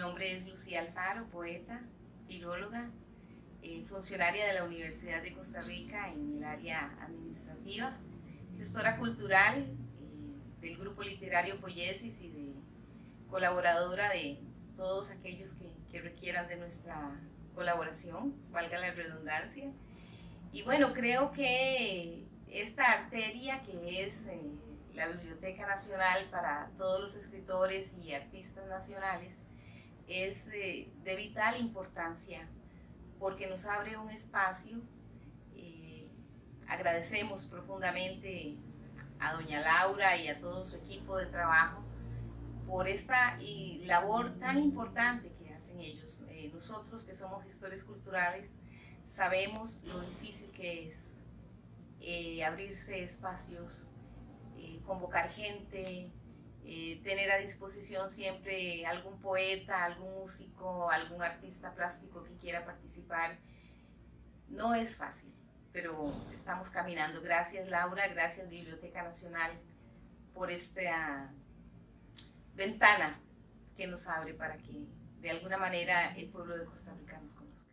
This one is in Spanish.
nombre es Lucía Alfaro, poeta, filóloga, eh, funcionaria de la Universidad de Costa Rica en el área administrativa, gestora cultural eh, del grupo literario Poiesis y de colaboradora de todos aquellos que, que requieran de nuestra colaboración, valga la redundancia. Y bueno, creo que esta arteria que es eh, la Biblioteca Nacional para todos los escritores y artistas nacionales es eh, de vital importancia porque nos abre un espacio. Eh, agradecemos profundamente a doña Laura y a todo su equipo de trabajo por esta labor tan importante que hacen ellos. nosotros que somos gestores culturales sabemos lo difícil que es eh, abrirse espacios, eh, convocar gente, eh, tener a disposición siempre algún poeta, algún músico, algún artista plástico que quiera participar. No es fácil, pero estamos caminando. Gracias Laura, gracias Biblioteca Nacional por esta ventana que nos abre para que de alguna manera el pueblo de Costa Rica nos conozca.